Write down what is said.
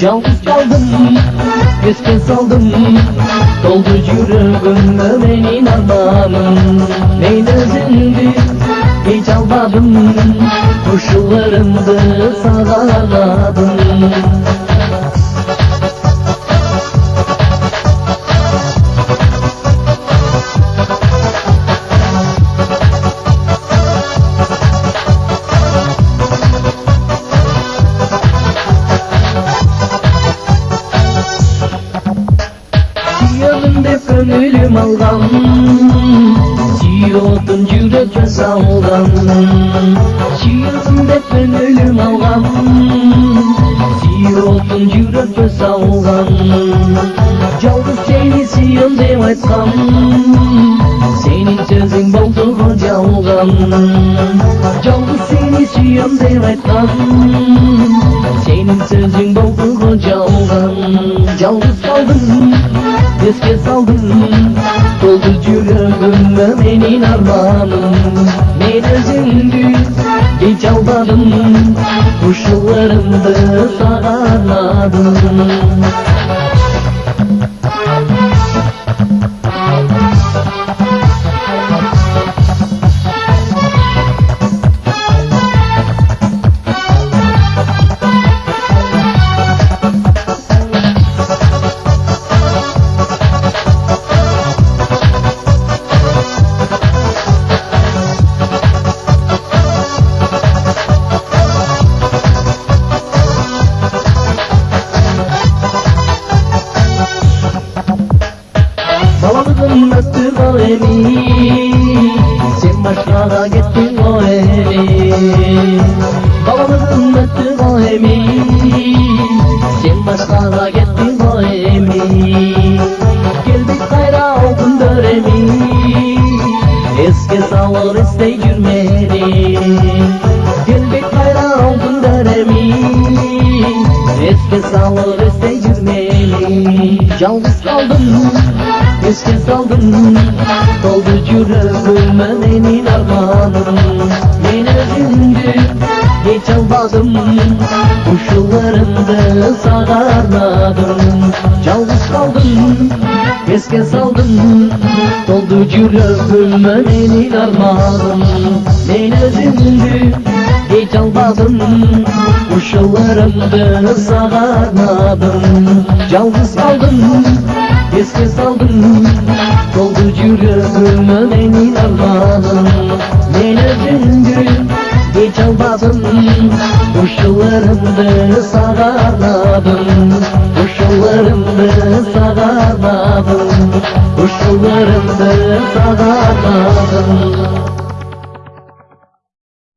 Yalnız kaldım Göz saldım. Doldu yüreğim Benim armağanım Neyin özündü hiç almadım сүйемін деп көңілім алған сүйетін жүрек жасалған сүйемін деп көңілім алған сүйетін жүрек жасалған жалғыз сені сүйем деп айтқам сенің сөзің болды ғой жалған жалғыз сені сүйем деп айтқам сенің сөзің болды Eske saldım Doldu yüreğime benim armağanım Ben özündü hiç almadım Kuşlarımdı o Sen başkana gittin o evi Balamızın öttü o evi Sen başkana gittin o evi Geldik kayra oldun döremi Eski salır iste yürmeni Geldik kayra oldun döremi Eski salır iste yürmeni Yalnız kaldım Eski saldım Doldu yüreğime benim armağanım. Ben özündü Hiç almadım Kuşlarımda sağarladım Yalnız kaldım Eski saldım Doldu yüreğime benim armağanım. Ben özündü Hiç almadım Kuşlarımda sağarladım Yalnız kaldım Eski saldım Doldu yüreğime benim armağanım Ben özündü Hiç almadım. Kuşlarımda sağarladım Kuşlarımda sağarladım Kuşlarımda sağarladım